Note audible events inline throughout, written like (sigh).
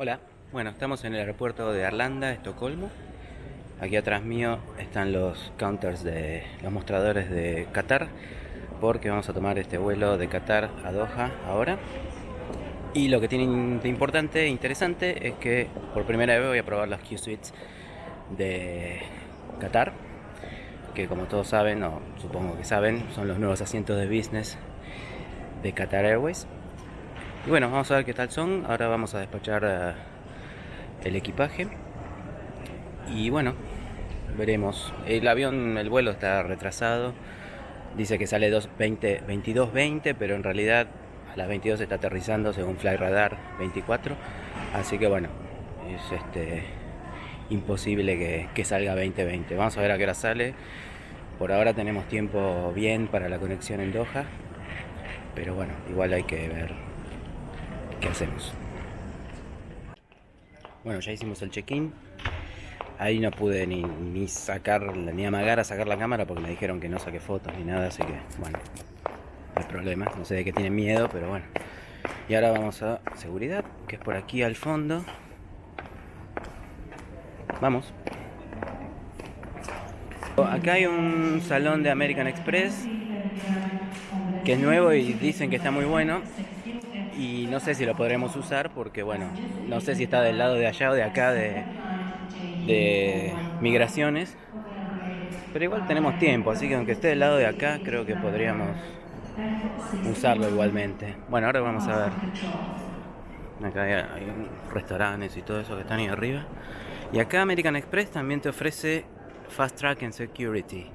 Hola, bueno, estamos en el aeropuerto de Arlanda, Estocolmo. Aquí atrás mío están los counters de los mostradores de Qatar, porque vamos a tomar este vuelo de Qatar a Doha ahora. Y lo que tiene de importante e interesante es que por primera vez voy a probar los Q-Suites de Qatar, que como todos saben, o supongo que saben, son los nuevos asientos de business de Qatar Airways. Y bueno, vamos a ver qué tal son. Ahora vamos a despachar eh, el equipaje. Y bueno, veremos. El avión, el vuelo está retrasado. Dice que sale 22.20, pero en realidad a las 22 está aterrizando según Flyradar 24. Así que bueno, es este imposible que, que salga 2020. Vamos a ver a qué hora sale. Por ahora tenemos tiempo bien para la conexión en Doha. Pero bueno, igual hay que ver ¿qué hacemos? Bueno, ya hicimos el check-in. Ahí no pude ni, ni, sacar, ni amagar a sacar la cámara porque me dijeron que no saqué fotos ni nada, así que bueno, no hay problema. No sé de qué tienen miedo, pero bueno. Y ahora vamos a seguridad, que es por aquí al fondo. Vamos. Acá hay un salón de American Express que es nuevo y dicen que está muy bueno y no sé si lo podremos usar porque bueno, no sé si está del lado de allá o de acá de, migraciones. Pero igual tenemos tiempo, así que aunque esté del lado de acá, creo que podríamos usarlo igualmente. Bueno, ahora vamos a ver. Acá hay restaurantes y todo eso que están ahí arriba. Y acá American Express también te ofrece Fast Track and Security.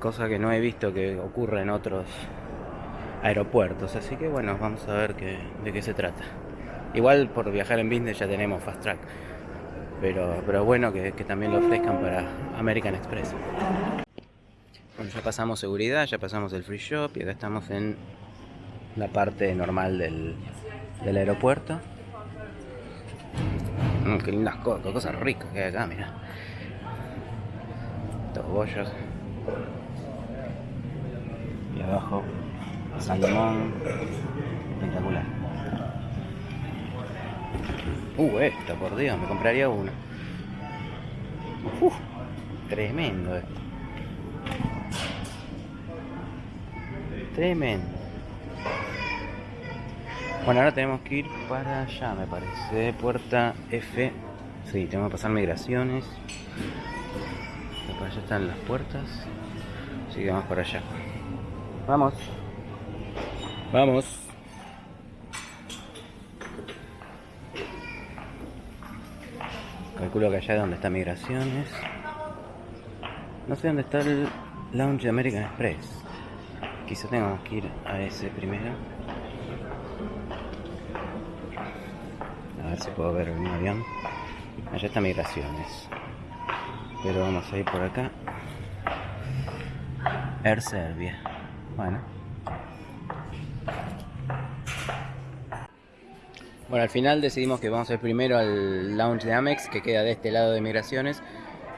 Cosa que no he visto que ocurra en otros aeropuertos. Así que bueno, vamos a ver de qué se trata. Igual por viajar en business ya tenemos Fast Track. Pero, pero bueno que, también lo ofrezcan para American Express. Bueno, ya pasamos seguridad, ya pasamos el free shop y acá estamos en la parte normal del, del aeropuerto. Mm, qué lindas cosas, cosas ricas que hay acá, mira. Estos bollos. Y abajo salmón espectacular. Uh esta por dios me compraría una. Uf, tremendo esto. Tremendo. Bueno ahora tenemos que ir para allá me parece puerta F. Sí tenemos que pasar migraciones. Para allá están las puertas. Así que vamos para allá. Vamos Vamos. Calculo que allá es donde está Migraciones. No sé dónde está el Lounge de American Express. Quizá tengamos que ir a ese primero. A ver si puedo ver un avión. Allá está Migraciones. Pero vamos a ir por acá. Air Serbia. Bueno. Bueno, al final decidimos que vamos a ir primero al lounge de Amex, que queda de este lado de migraciones.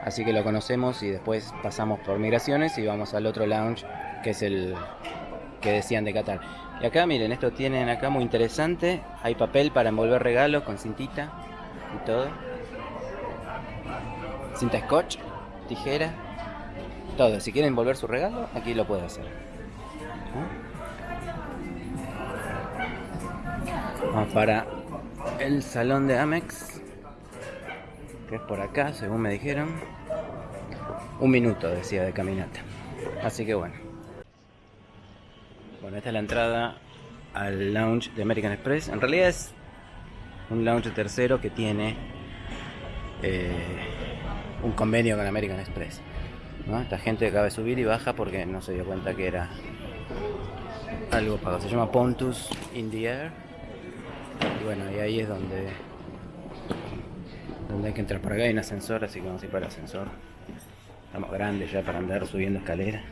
Así que lo conocemos y después pasamos por migraciones y vamos al otro lounge, que es el que decían de Qatar. Y acá, miren, esto tienen acá muy interesante. Hay papel para envolver regalos con cintita y todo. Cinta scotch, tijera, todo. Si quieren envolver su regalo, aquí lo pueden hacer. Vamos para el salón de Amex, que es por acá, según me dijeron. Un minuto, decía, de caminata. Así que bueno. Bueno, esta es la entrada al lounge de American Express. En realidad es un lounge tercero que tiene eh, un convenio con American Express. Esta gente acaba de subir y baja porque no se dio cuenta que era algo pago. Se llama Pontus in the Air y bueno, y ahí es donde donde hay que entrar por acá, hay un ascensor, así que vamos a ir para el ascensor. Estamos grandes ya para andar subiendo escaleras.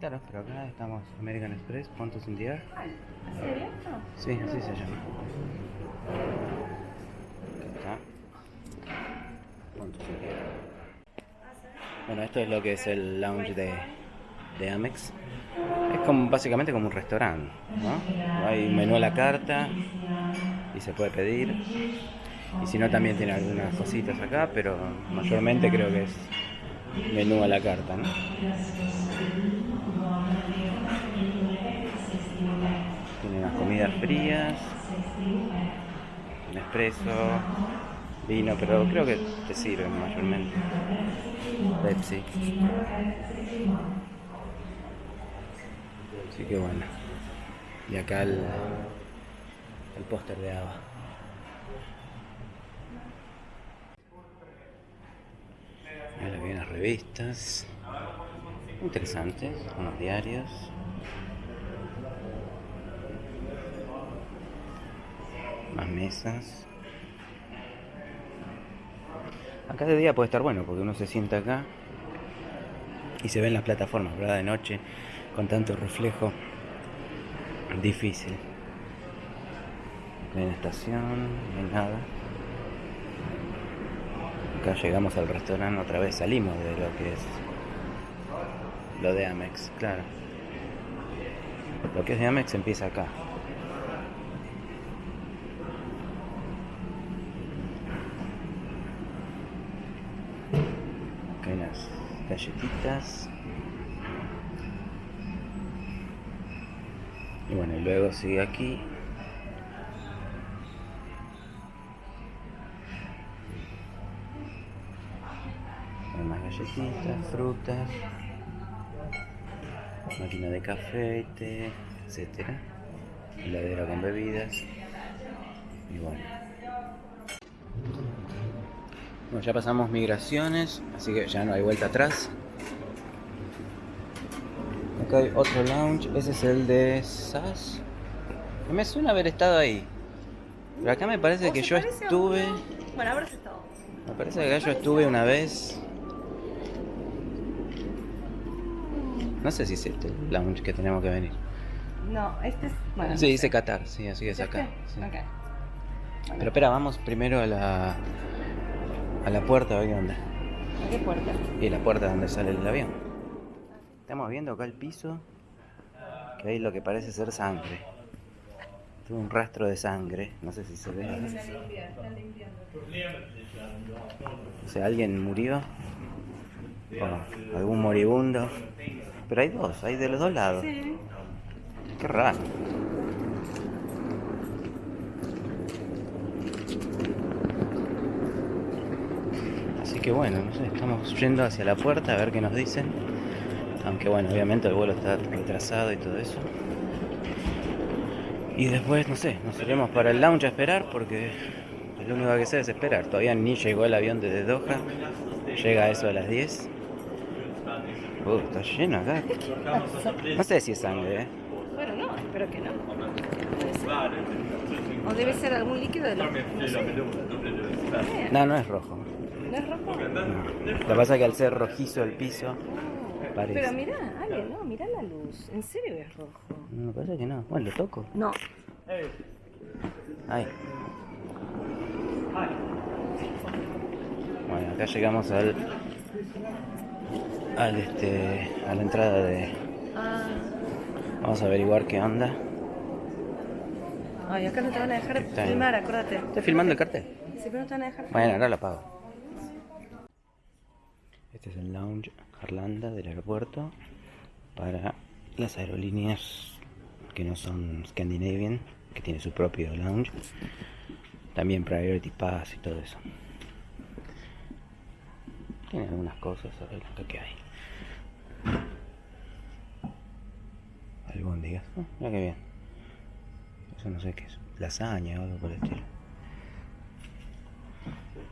Claro, pero acá estamos American Express, Pontos in the Sí, así se llama. Acá está. Bueno, esto es lo que es el lounge de, de Amex. Es como básicamente como un restaurante, ¿no? Hay menú a la carta y se puede pedir. Y si no también tiene algunas cositas acá, pero mayormente creo que es menú a la carta, ¿no? Tiene unas comidas frías, un espresso, vino, pero creo que te sirven mayormente. Pepsi. Así que bueno. Y acá el, el póster de Ava. Ahora vienen las revistas. Interesantes, unos diarios. Más mesas. Acá de día puede estar bueno porque uno se sienta acá y se ven las plataformas, ¿verdad? De noche con tanto reflejo difícil. No hay estación, no hay nada. Acá llegamos al restaurante otra vez, salimos de lo que es lo de Amex, claro. Lo que es de Amex empieza acá. Acá hay unas galletitas. Y bueno, y luego sigue aquí. Hay más galletitas, frutas, máquina de café, té, etcétera. Heladera con bebidas. Y bueno. Bueno, ya pasamos migraciones, así que ya no hay vuelta atrás. Acá hay otro lounge, ese es el de SAS. Me suena haber estado ahí. Pero acá me parece que se yo estuve. Bueno, habrás estado. Me parece que acá yo estuve una vez. No sé si es este el lounge que tenemos que venir. No, este es. Bueno, Sí, no dice sé. Qatar, sí, así es ¿Es acá. este? sí. Bueno, Pero espera, vamos primero a la. a la puerta a ver qué onda. ¿a ¿Qué puerta? Y la puerta donde sale el avión. Estamos viendo acá el piso, que hay lo que parece ser sangre. Tuvo un rastro de sangre, no sé si se ve. O sea, alguien murió. O algún moribundo. Pero hay dos, hay de los dos lados. Sí. Qué raro. Así que bueno, no sé, estamos yendo hacia la puerta a ver qué nos dicen. Aunque bueno, obviamente el vuelo está retrasado y todo eso. Y después, no sé, nos iremos para el lounge a esperar porque lo único que sé es esperar. Todavía ni llegó el avión desde Doha. Llega eso a las 10. Uh, está lleno acá. No sé si es sangre, ¿eh? Bueno, no, espero que no. O debe ser algún líquido de. No sé. No, no es rojo. ¿No es rojo? No. Lo que pasa es que al ser rojizo el piso, parece. Pero mirá, Ale, no, mirá la luz. ¿En serio es rojo? No, me parece que no. Bueno, lo toco. No. Ahí. Bueno, acá llegamos al. al este. a la entrada de. Ah. Vamos a averiguar qué onda. Ay, acá no te van a dejar Está bien. filmar, acuérdate. ¿Estás filmando el cartel? Sí, pero no te van a dejar Bueno, ahora lo apago. Este es el lounge Arlanda del aeropuerto para las aerolíneas que no son Scandinavian, que tiene su propio lounge. También Priority Pass y todo eso. Tiene algunas cosas, a ver acá que hay. Albóndigas. Oh, mira qué bien. Eso no sé qué es. Lasaña o algo por el estilo.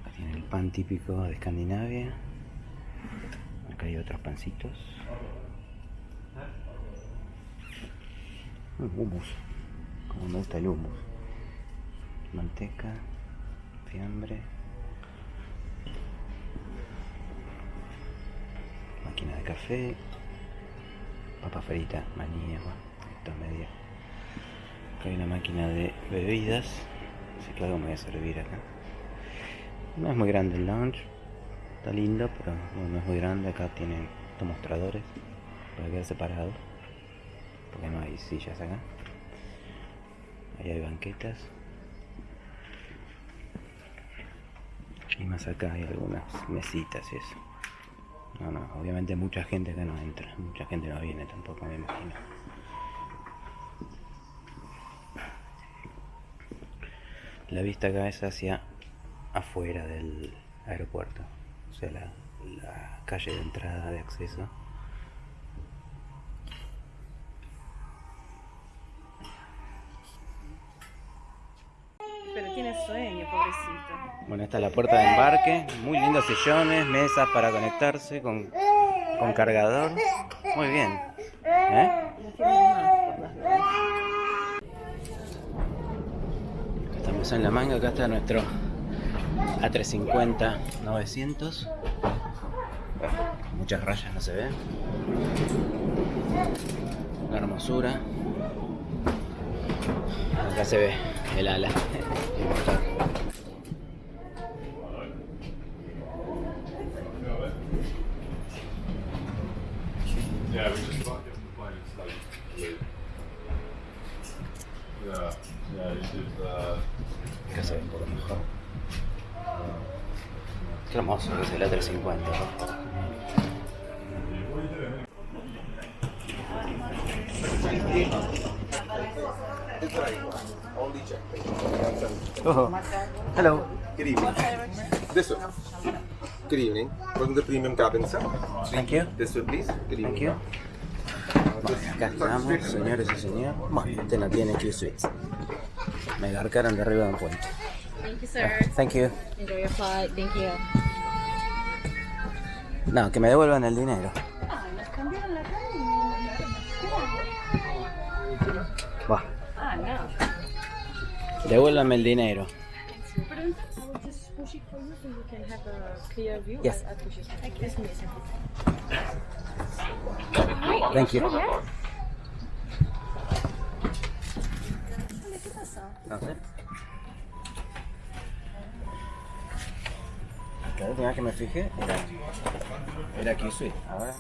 Acá tiene el pan típico de Escandinavia. Acá hay otros pancitos. Mm, hummus. Como me gusta el hummus. Manteca, fiambre. Máquina de café. Papa frita, maní, agua. Esto es media. Acá hay una máquina de bebidas. Así que algo me voy a servir acá. No es muy grande el lounge. Está lindo, pero no, es muy grande. Acá tienen estos mostradores para quedar separados. porque no hay sillas acá. Ahí hay banquetas. Y más acá hay algunas mesitas y eso. No, no, obviamente mucha gente acá no entra, mucha gente no viene tampoco, me imagino. La vista acá es hacia afuera del aeropuerto, o sea, la, la calle de entrada de acceso. Pero tiene sueño, pobrecito. Bueno, esta es la puerta de embarque, muy lindos sillones, mesas para conectarse con, con cargador. Muy bien. ¿Eh? Estamos en la manga, acá está nuestro A350 900. Muchas rayas no se ven. Una hermosura. Acá se ve el ala. El motor. Yeah, we just about get the plane started. Yeah, yeah, you should, uh, Acá se ve un poco mejor. Que es el A350. ¿no? Oh, hello. Good evening. This one. Good evening. Welcome to Premium Cabin, sir. Thank you. This one, please. Good evening. Thank you. Bueno, acá estamos, señores y señores. Bueno, este no tiene Q-Suites. Me garcaron de arriba de un puente. Thank you, sir. Thank you. Enjoy your flight. Thank you. No, que me devuelvan el dinero. Nos cambiaron la calle. Va, Ah, no. devuélvanme el dinero. Pero I will just push La última vez que me fijé era, era Q-Suite. Ahora.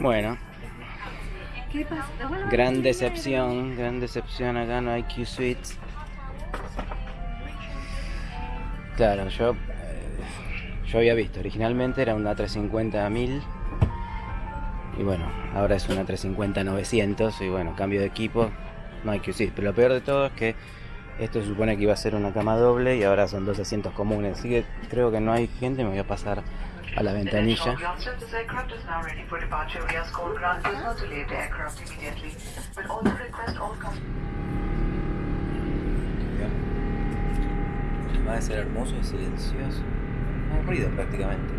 Bueno, ¿Qué pasa? Devuélvame gran decepción, gran decepción. Acá no hay Q-Suites. Claro, yo, eh, yo había visto, originalmente era una 350 1000 y bueno, ahora es una 350 900 y bueno, cambio de equipo, no hay Q-Suite. Pero lo peor de todo es que esto se supone que iba a ser una cama doble y ahora son dos asientos comunes, así que creo que no hay gente, me voy a pasar a la ventanilla. Va a ser hermoso y silencioso. No hay ruido prácticamente.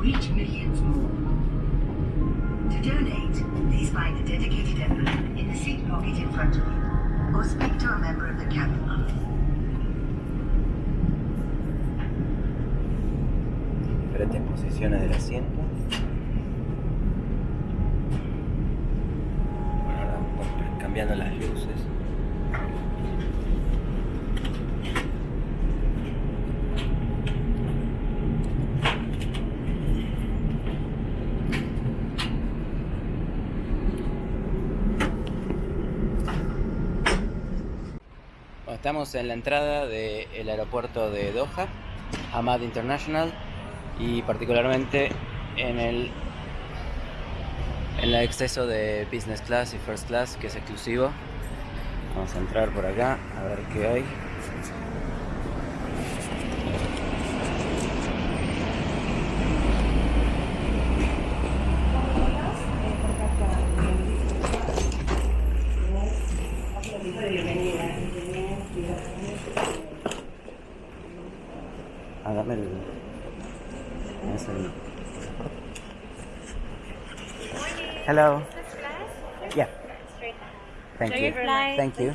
Reach millions more. To donate, please find a dedicated envelope in the seat pocket in front of you, or speak to a member of the cabin office. Diferentes posiciones del asiento. Bueno, ahora cambiando las en la entrada del aeropuerto de Doha, Hamad International, y particularmente en el en el exceso de business class y first class que es exclusivo. Vamos a entrar por acá a ver qué hay. Dame el... ¿me das el- Hello. Yeah. Thank you. Thank you.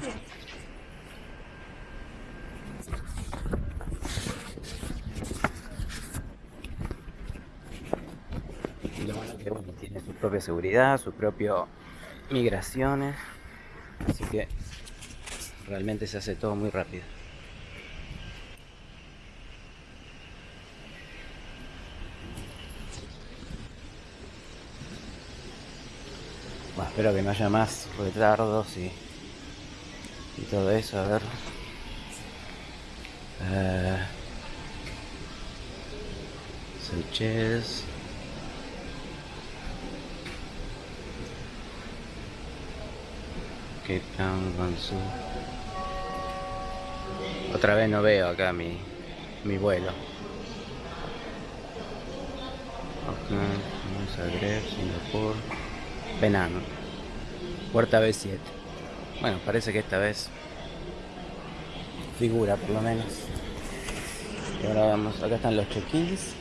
Y lo bueno que bueno, tiene su propia seguridad, su propio migraciones, así que realmente se hace todo muy rápido. Bueno, espero que no haya más retardos y, y todo eso, a ver. Eh, Seychelles. Cape Town, Guangzhou. Otra vez no veo acá mi, mi vuelo. Auckland, Zagreb, Singapur, Penang. Puerta B7. Bueno, parece que esta vez figura por lo menos. Y ahora vamos, acá están los check-ins.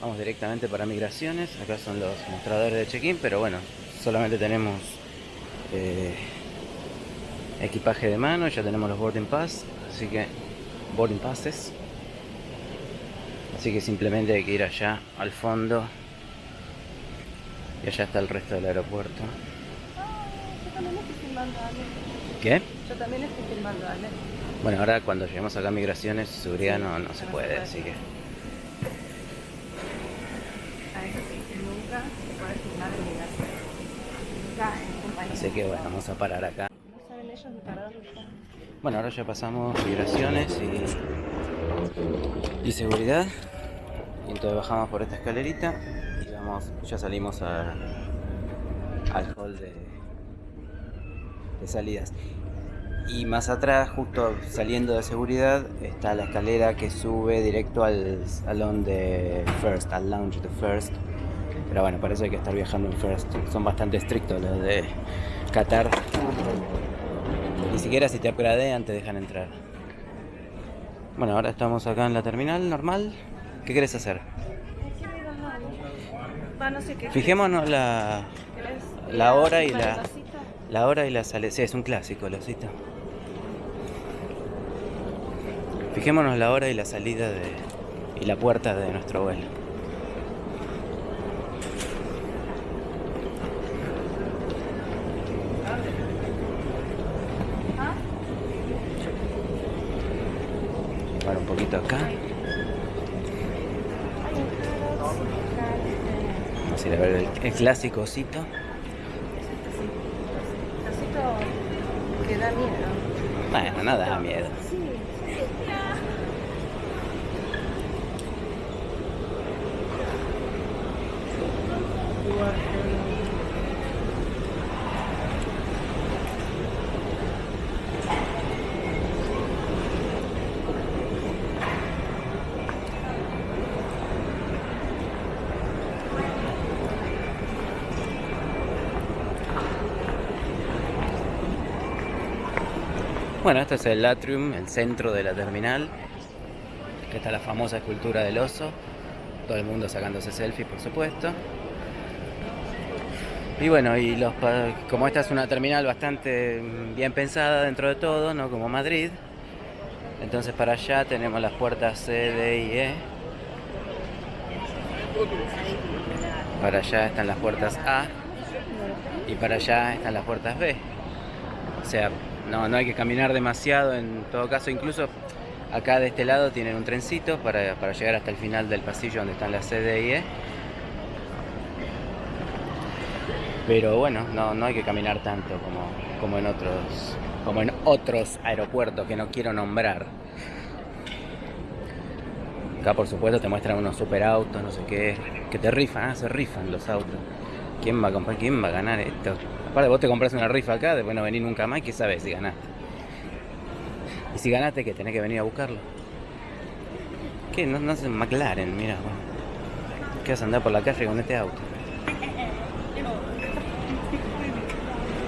Vamos directamente para migraciones. Acá son los mostradores de check-in, pero bueno, solamente tenemos eh, equipaje de mano, ya tenemos los boarding pass, así que boarding passes. Así que simplemente hay que ir allá al fondo. Y allá está el resto del aeropuerto. Yo también estoy filmando, Ale. ¿Qué? Yo también estoy filmando, Ale. Bueno, ahora cuando lleguemos acá a migraciones, seguridad no, no se puede, así que... A eso sí, nunca se puede filmar en migración. Nunca en compañía. Así que bueno, vamos a parar acá. No saben ellos ni para dónde están. Bueno, ahora ya pasamos migraciones y, y seguridad. Y entonces bajamos por esta escalerita ya salimos al hall de, salidas. Y más atrás, justo saliendo de seguridad, está la escalera que sube directo al salón de First, al lounge de First. Pero bueno, parece que estar viajando en First. Son bastante estrictos los de Qatar. Ni siquiera si te upgradean te dejan entrar. Bueno, ahora estamos acá en la terminal normal. ¿Qué querés hacer? Quiero ir al lado. Va, no sé qué. Fijémonos la, la hora y ¿Para la- la hora y la salida. Sí, es un clásico, lo cito. Fijémonos la hora y la salida de, y la puerta de nuestro vuelo. ¿Ah? Llevar un poquito acá. Vamos a ir a ver el, el clásico osito. Vasito que da miedo. Bueno, nada da miedo. Bueno, este es el atrium, el centro de la terminal. Que está la famosa escultura del oso. Todo el mundo sacándose selfies, por supuesto. Y bueno, y los como esta es una terminal bastante mm, bien pensada dentro de todo, no como Madrid. Entonces para allá tenemos las puertas C, D y E. Para allá están las puertas A. Y para allá están las puertas B. O sea, no, no hay que caminar demasiado en todo caso. Incluso acá de este lado tienen un trencito para, para llegar hasta el final del pasillo donde están las C, D y E. Pero bueno, no, no hay que caminar tanto como, como en otros como en otros aeropuertos que no quiero nombrar. Acá por supuesto te muestran unos super autos, no sé qué, que te rifan, ah, se rifan los autos. ¿Quién va a comprar? ¿Quién va a ganar esto? Aparte vos te compras una rifa acá, después no venís nunca más, ¿qué sabes si ganaste? Y si ganaste, que tenés que venir a buscarlo. ¿Qué? No, no es McLaren, mira. ¿Qué vas a andar por la calle con este auto?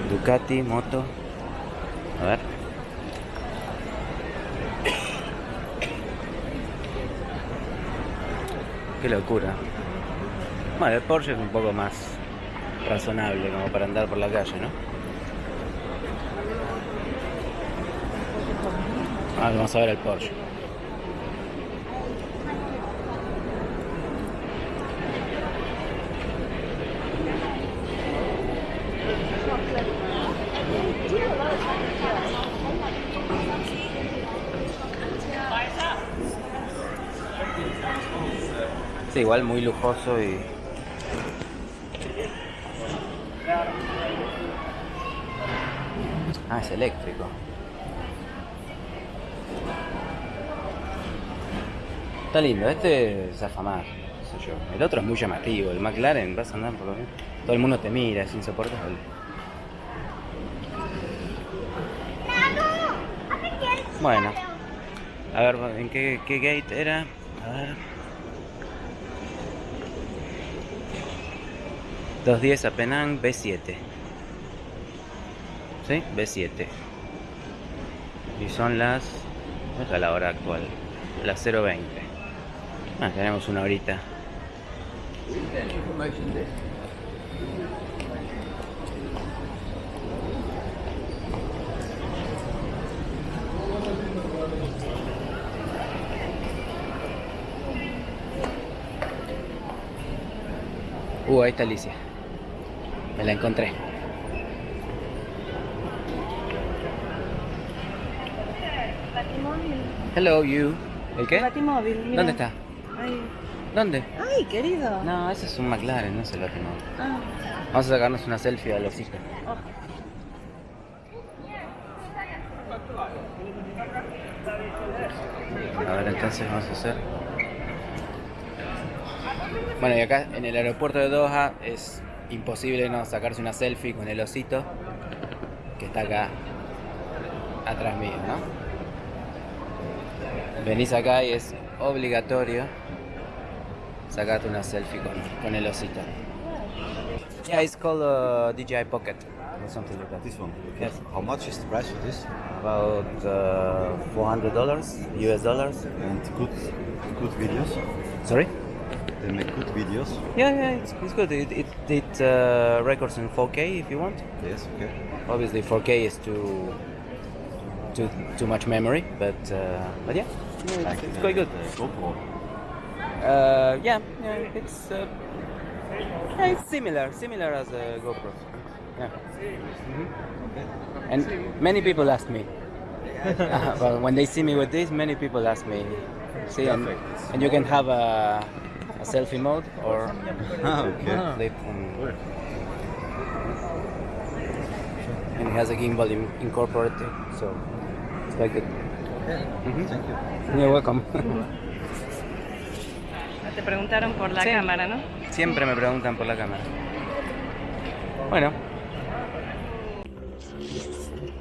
Ducati, moto. A ver. Qué locura. Bueno, el Porsche es un poco más razonable como para andar por la calle, ¿no? Ah, vamos a ver el Porsche. Sí, igual muy lujoso y... Ah, es eléctrico. Está lindo, este es afamar, sé yo. El otro es muy llamativo, el McLaren, vas a andar por lo menos. Todo el mundo te mira, es insoportable. Bueno, a ver, ¿en qué, qué gate era? A ver. 210 a Penang, B7. ¿Sí? B7. Y son las... ¿Cuál la hora actual? Las 0.20. Ah, tenemos una horita. Uh, ahí está Alicia. Me la encontré. Hello, you. ¿El qué? Batimóvil, mira. ¿Dónde está? Ay. ¿Dónde? Ay, querido. No, ese es un McLaren, no es el Batimóvil. Ah. Vamos a sacarnos una selfie a los hijos. A ver, entonces vamos a hacer. Bueno, y acá en el aeropuerto de Doha es imposible no sacarse una selfie con el osito que está acá atrás mío, ¿no? Venís acá y es obligatorio sacarte una selfie con, con el osito. Yeah, it's called uh, DJI Pocket or something like that. This one. Yes. How much is the price for this? About uh, $400 US dollars. And good, good videos. Sorry? They make good videos. Yeah, yeah, it's, it's good. It, it, it uh, records in 4K if you want. Yes, okay. Obviously, 4K is too too too much memory, but uh, but yeah, yeah, it's, it's quite good. Uh, yeah, yeah, it's uh, yeah, it's similar, similar as a GoPro. Yeah. Mhm. And many people ask me. Uh, (laughs) well, when they see me with this, many people ask me. See, and, and you can have a, a selfie mode or Ah, (laughs) okay. (laughs) um, and it has a gimbal in, incorporated, so it's quite good. Mhm. Thank you. You're welcome. (laughs) Te preguntaron por la Sí. cámara, ¿no? Siempre me preguntan por la cámara. Bueno.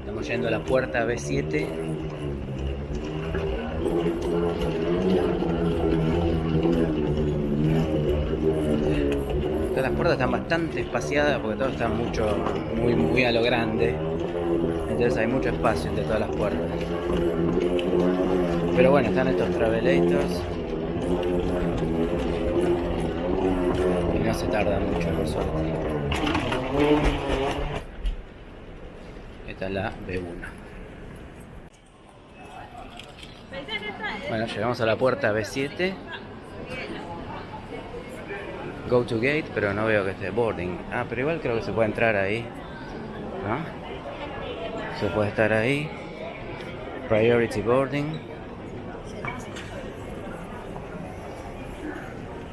Estamos yendo a la puerta B7. Todas las puertas están bastante espaciadas porque todo está mucho, muy, muy a lo grande. Entonces hay mucho espacio entre todas las puertas. Pero bueno, están estos travelators. Y no se tarda mucho, por suerte. Esta es la B1. Bueno, llegamos a la puerta B7. Go to gate, pero no veo que esté boarding. Ah, pero igual creo que se puede entrar ahí. Se puede estar ahí. Priority boarding.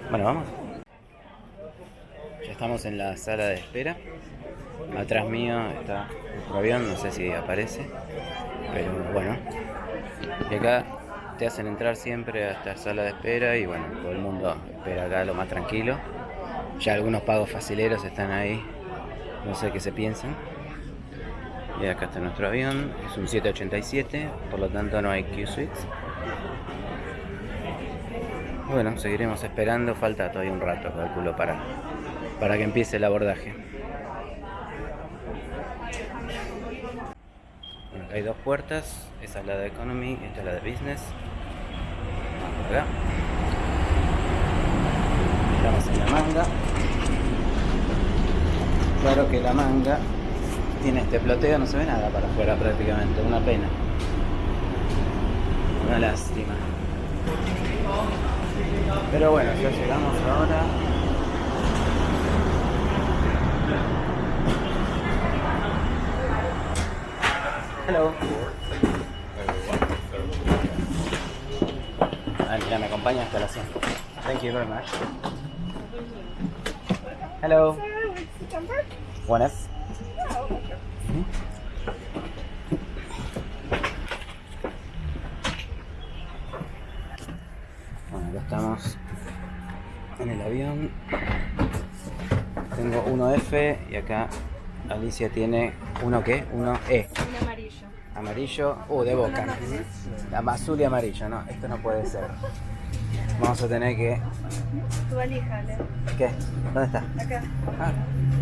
Bueno, vamos. Ya estamos en la sala de espera. Atrás mío está otro avión, no sé si aparece. Pero bueno. Y acá te hacen entrar siempre a esta sala de espera y bueno, todo el mundo espera acá lo más tranquilo. Ya algunos pagos facileros están ahí. No sé qué se piensan. Y acá está nuestro avión. Es un 787, por lo tanto no hay Q-Suites. Bueno, seguiremos esperando. Falta todavía un rato, calculo, para, para que empiece el abordaje. Bueno, acá hay dos puertas. Esa es la de Economy, esta es la de Business. Vamos acá. Estamos en la manga. Claro que la manga tiene este ploteo, no se ve nada para afuera prácticamente, una pena. Una lástima. Pero bueno, ya llegamos ahora. Hello. Ah, mira, me acompaña hasta la 100. Thank you very much. Hello. Buenas. Ujú. Bueno, acá estamos en el avión. Tengo 1F y acá Alicia tiene uno qué? Uno E. Un amarillo. Amarillo, uh, de boca. Azul y amarillo, no, esto no puede ser. Vamos a tener que. Tu valija. ¿Qué? ¿Dónde está? Acá. Ah,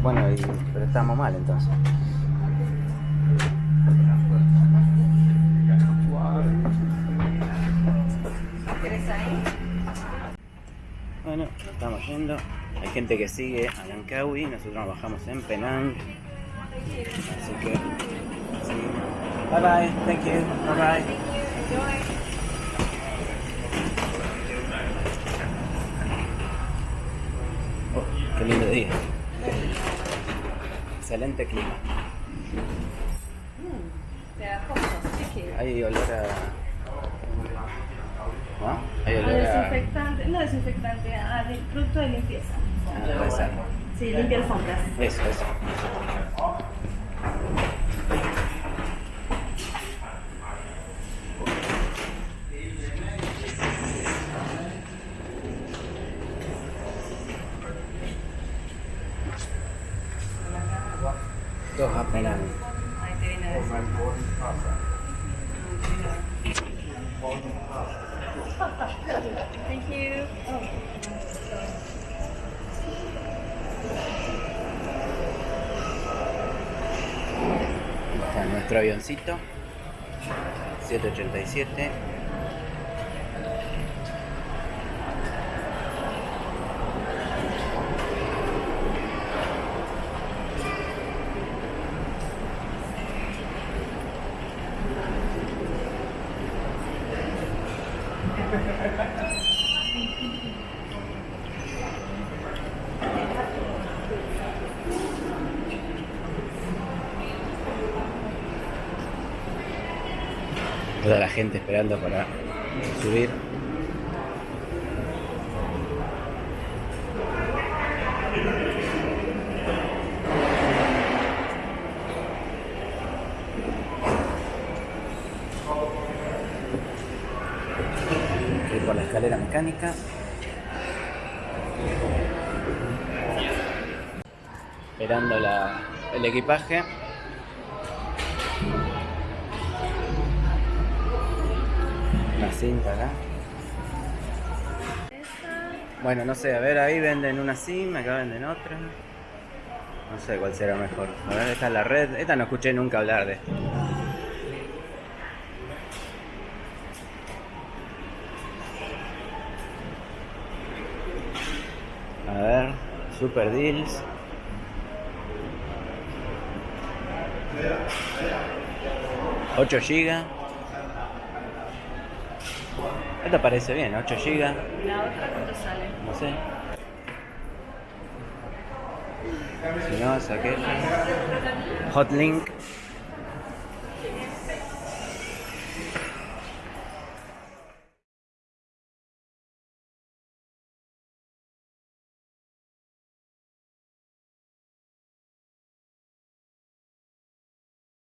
bueno, y- pero estamos mal entonces. Yendo. Hay gente que sigue a Langkawi, nosotros bajamos en Penang. Así que. sí. Bye bye, thank you, bye bye. Oh, qué lindo día. Excelente clima. Pegajoso. ¿Qué quieres? Hay olor a. Ah, a. desinfectante, no desinfectante, de producto de limpieza. Ah. Sí, limpia alfombras. Eso, eso. Dos apenas. Ahí te viene a decir. Thank you. Oh. Está avioncito. 787. Gente esperando para subir. Ir por la escalera mecánica. Esperando la- el equipaje. Bueno, no sé, a ver, ahí venden una SIM, acá venden otra. No sé cuál será mejor. A ver, esta es la red. Esta no escuché nunca hablar de esto. A ver, Super Deals. ¿8 GB? Esto parece bien, 8 GB. La otra cuánto sale. No sé. Si no, es aquella. Hotlink.